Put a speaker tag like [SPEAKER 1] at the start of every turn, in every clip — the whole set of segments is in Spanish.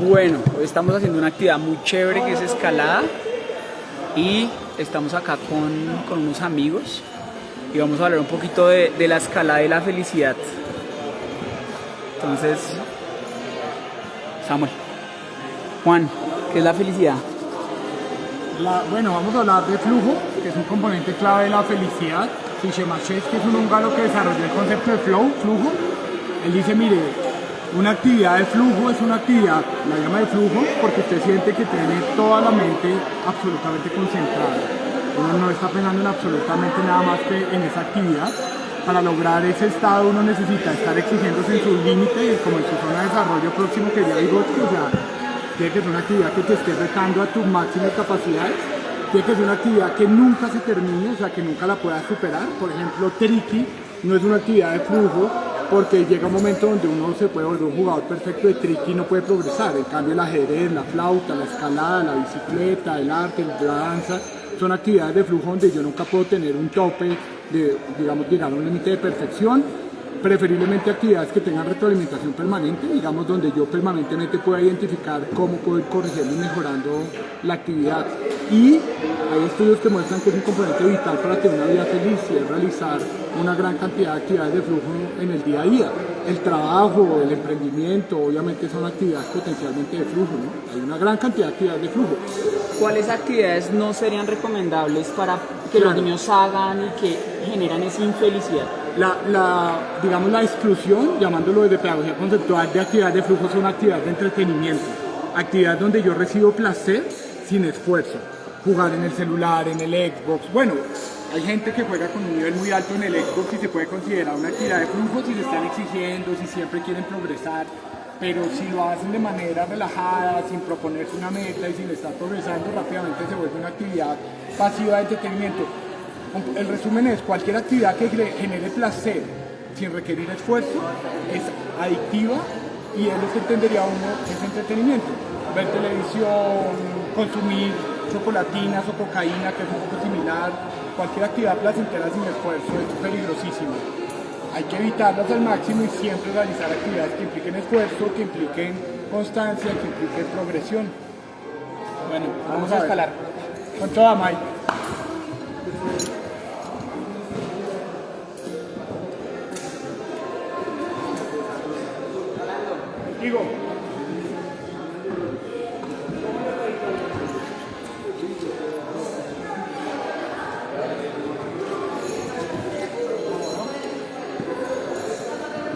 [SPEAKER 1] Bueno, hoy estamos haciendo una actividad muy chévere que es escalada y estamos acá con, con unos amigos y vamos a hablar un poquito de, la escalada y la felicidad. Entonces, Samuel, Juan, ¿qué es la felicidad?
[SPEAKER 2] Bueno, vamos a hablar de flujo, que es un componente clave de la felicidad. Sichemachev, que es un húngaro que desarrolló el concepto de flow, flujo, él dice, mire, una actividad de flujo es una actividad, la llama de flujo, porque usted siente que tiene toda la mente absolutamente concentrada. Uno no está pensando en absolutamente nada más que en esa actividad. Para lograr ese estado uno necesita estar exigiéndose en su límite, como en su zona de desarrollo próximo que ya digo, o sea, tiene que ser una actividad que te esté retando a tus máximas capacidades, tiene que ser una actividad que nunca se termine, o sea, que nunca la puedas superar. Por ejemplo, Triki no es una actividad de flujo, porque llega un momento donde uno se puede volver un jugador perfecto de triqui y no puede progresar. En cambio el ajedrez, la flauta, la escalada, la bicicleta, el arte, la danza, son actividades de flujo donde yo nunca puedo tener un tope de, digamos, llegar a un límite de perfección. Preferiblemente actividades que tengan retroalimentación permanente, digamos, donde yo permanentemente pueda identificar cómo puedo ir corrigiendo y mejorando la actividad. Y hay estudios que muestran que es un componente vital para tener una vida feliz y es realizar una gran cantidad de actividades de flujo en el día a día. El trabajo, el emprendimiento, obviamente son actividades potencialmente de flujo, ¿no? Hay una gran cantidad de actividades de flujo.
[SPEAKER 1] ¿Cuáles actividades no serían recomendables para que claro. los niños hagan y que generan esa infelicidad?
[SPEAKER 2] La, la, digamos, la exclusión, llamándolo desde pedagogía conceptual, de actividades de flujo son actividades de entretenimiento, actividades donde yo recibo placer sin esfuerzo, jugar en el celular, en el Xbox, bueno, hay gente que juega con un nivel muy alto en el Xbox y se puede considerar una actividad de flujo si le están exigiendo, si siempre quieren progresar, pero si lo hacen de manera relajada, sin proponerse una meta y sin estar progresando, rápidamente se vuelve una actividad pasiva de entretenimiento. El resumen es, cualquier actividad que genere placer sin requerir esfuerzo es adictiva y es lo que entendería uno es entretenimiento. Ver televisión, consumir chocolatinas o cocaína, que es un poco similar, cualquier actividad placentera sin esfuerzo es peligrosísima. Hay que evitarlas al máximo y siempre realizar actividades que impliquen esfuerzo, que impliquen constancia, que impliquen progresión.
[SPEAKER 1] Bueno, vamos, vamos a, a escalar.
[SPEAKER 2] Con toda Mike.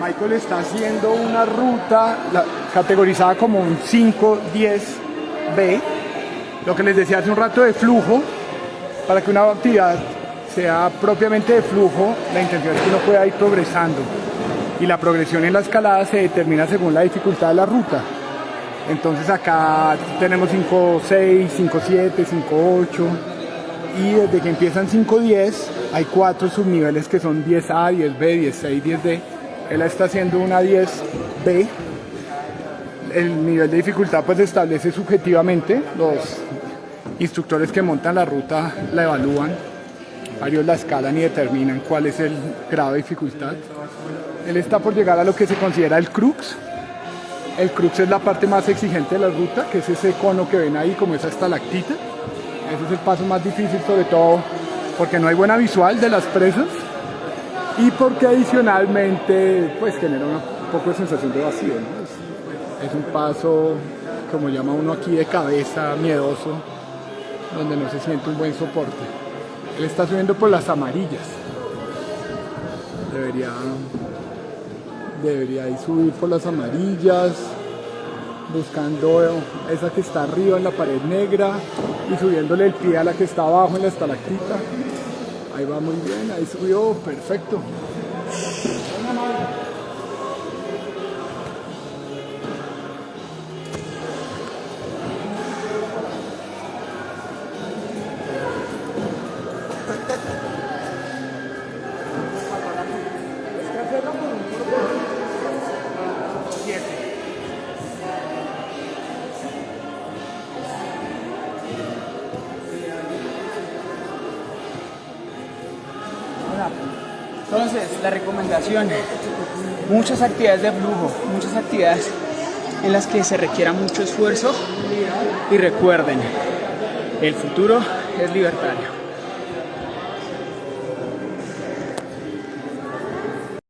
[SPEAKER 2] Michael está haciendo una ruta categorizada como un 5-10B, lo que les decía hace un rato de flujo, para que una actividad sea propiamente de flujo, la intención es que uno pueda ir progresando. Y la progresión en la escalada se determina según la dificultad de la ruta. Entonces acá tenemos 5-6, 5-7, 5-8 y desde que empiezan 5-10 hay cuatro subniveles que son 10A, 10B, 10C y 10D él está haciendo una 10B. El nivel de dificultad pues se establece subjetivamente. Los instructores que montan la ruta la evalúan. Varios la escalan y determinan cuál es el grado de dificultad. Él está por llegar a lo que se considera el crux. El crux es la parte más exigente de la ruta, que es ese cono que ven ahí como esa estalactita. Ese es el paso más difícil, sobre todo porque no hay buena visual de las presas y porque adicionalmente pues genera un poco de sensación de vacío. es, un paso, como llama uno aquí, de cabeza, miedoso, donde no se siente un buen soporte. Él está subiendo por las amarillas. Debería, debería ir subir por las amarillas, buscando esa que está arriba en la pared negra y subiéndole el pie a la que está abajo en la estalactita. Ahí va muy bien, ahí subió, perfecto.
[SPEAKER 1] Entonces, la recomendación, muchas actividades de flujo, muchas actividades en las que se requiera mucho esfuerzo y recuerden, el futuro es libertario.